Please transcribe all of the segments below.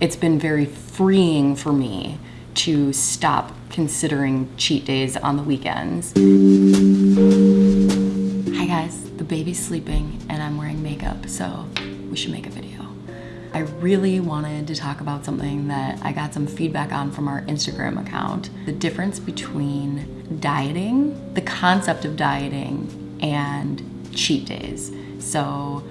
it's been very freeing for me to stop considering cheat days on the weekends. Hi guys, the baby's sleeping and I'm wearing makeup, so we should make a video. I really wanted to talk about something that I got some feedback on from our Instagram account. The difference between dieting, the concept of dieting, and cheat days. So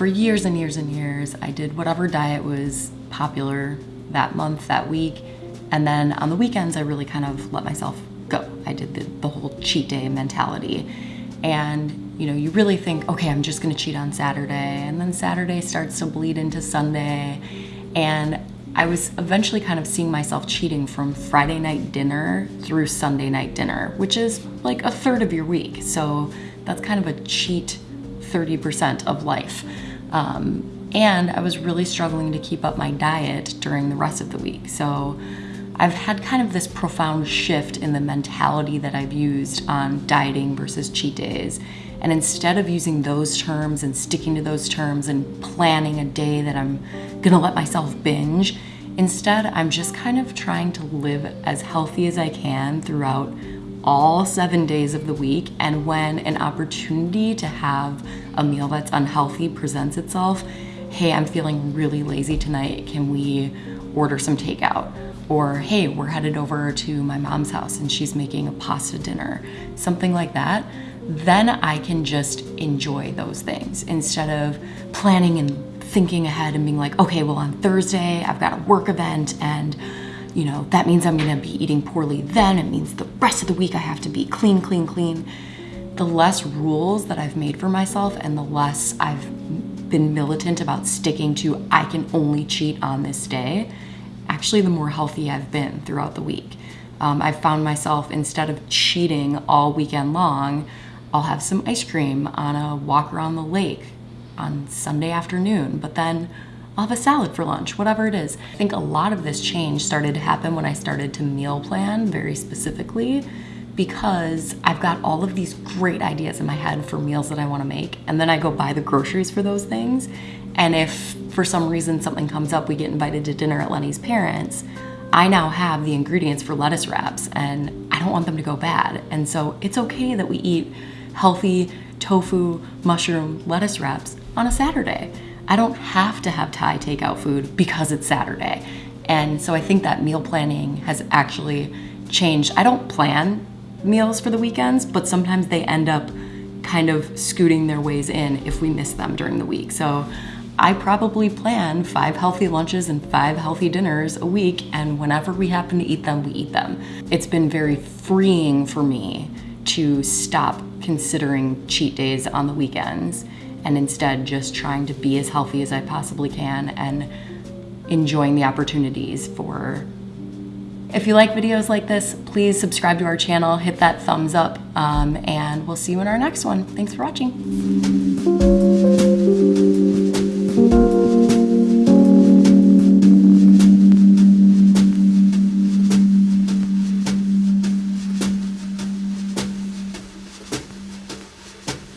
for years and years and years, I did whatever diet was popular that month, that week. And then on the weekends, I really kind of let myself go. I did the, the whole cheat day mentality. And you know, you really think, okay, I'm just gonna cheat on Saturday. And then Saturday starts to bleed into Sunday. And I was eventually kind of seeing myself cheating from Friday night dinner through Sunday night dinner, which is like a third of your week. So that's kind of a cheat 30% of life. Um, and I was really struggling to keep up my diet during the rest of the week. So I've had kind of this profound shift in the mentality that I've used on dieting versus cheat days. And instead of using those terms and sticking to those terms and planning a day that I'm gonna let myself binge, instead I'm just kind of trying to live as healthy as I can throughout all seven days of the week. And when an opportunity to have a meal that's unhealthy presents itself, hey, I'm feeling really lazy tonight. Can we order some takeout? Or, hey, we're headed over to my mom's house and she's making a pasta dinner, something like that. Then I can just enjoy those things instead of planning and thinking ahead and being like, okay, well, on Thursday, I've got a work event and you know, that means I'm gonna be eating poorly then. It means the rest of the week I have to be clean, clean, clean. The less rules that I've made for myself and the less I've been militant about sticking to I can only cheat on this day, actually the more healthy I've been throughout the week. Um, I've found myself, instead of cheating all weekend long, I'll have some ice cream on a walk around the lake on Sunday afternoon, but then I'll have a salad for lunch, whatever it is. I think a lot of this change started to happen when I started to meal plan very specifically because I've got all of these great ideas in my head for meals that I wanna make and then I go buy the groceries for those things and if for some reason something comes up, we get invited to dinner at Lenny's parents, I now have the ingredients for lettuce wraps and I don't want them to go bad. And so it's okay that we eat healthy tofu, mushroom, lettuce wraps on a Saturday. I don't have to have Thai takeout food because it's Saturday. And so I think that meal planning has actually changed. I don't plan meals for the weekends, but sometimes they end up kind of scooting their ways in if we miss them during the week. So I probably plan five healthy lunches and five healthy dinners a week, and whenever we happen to eat them, we eat them. It's been very freeing for me to stop considering cheat days on the weekends and instead just trying to be as healthy as I possibly can and enjoying the opportunities for if you like videos like this, please subscribe to our channel, hit that thumbs up, um, and we'll see you in our next one. Thanks for watching.